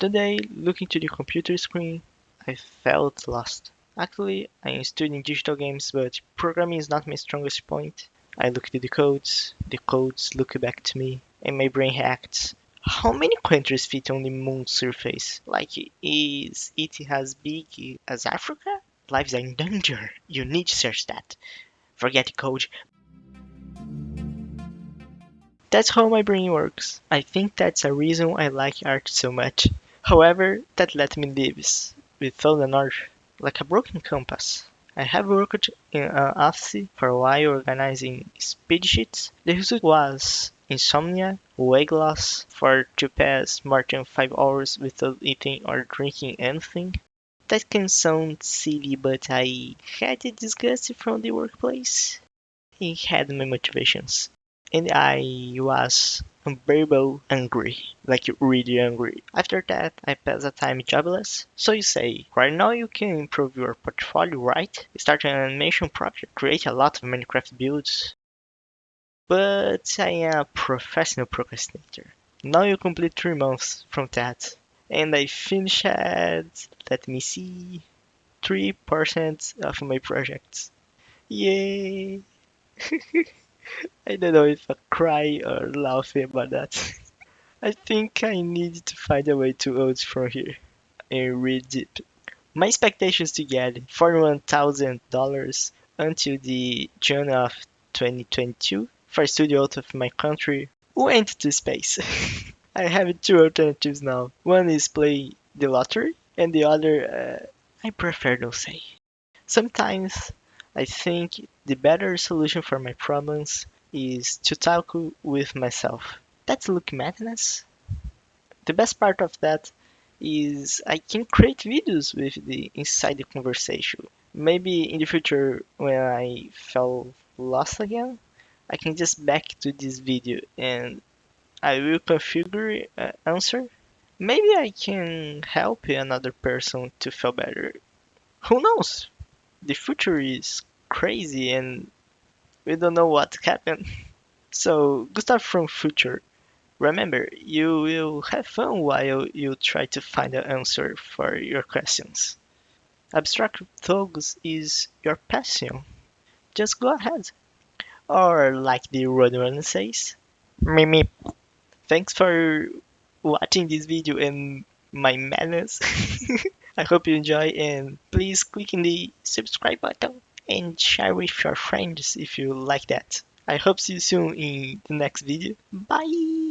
Today, looking to the computer screen, I felt lost. Actually, I am studying digital games, but programming is not my strongest point. I looked at the codes, the codes look back to me, and my brain hacked. How many countries fit on the moon's surface? Like, is it as big as Africa? Lives are in danger. You need to search that. Forget the code. That's how my brain works. I think that's a reason I like art so much. However, that let me live without an art, like a broken compass. I have worked in uh, an office for a while organizing spreadsheets. The result was insomnia, weight loss for to pass more than 5 hours without eating or drinking anything. That can sound silly, but I had a disgust from the workplace. It had my motivations. And I was unbearable angry, like really angry. After that, I passed a time jobless. So you say, right now you can improve your portfolio, right? Start an animation project, create a lot of Minecraft builds. But I am a professional procrastinator. Now you complete three months from that. And I finished let me see, 3% of my projects. Yay! I don't know if I cry or laugh about that. I think I need to find a way to out from here and read deep. My expectations to get $41,000 until the June of 2022 for a studio out of my country went to space. I have two alternatives now. One is play the lottery, and the other, uh, I prefer not say. Sometimes I think the better solution for my problems is to talk with myself. That's look madness. The best part of that is I can create videos with the inside the conversation. Maybe in the future when I fell lost again, I can just back to this video and I will configure uh, answer. Maybe I can help another person to feel better. Who knows? The future is crazy and we don't know what happened. So, Gustav from future, remember, you will have fun while you try to find an answer for your questions. Abstract thugs is your passion. Just go ahead. Or like the Roadrunner says, Mimi. Thanks for watching this video and my madness. I hope you enjoy and please click in the subscribe button and share with your friends if you like that. I hope see you soon in the next video. Bye!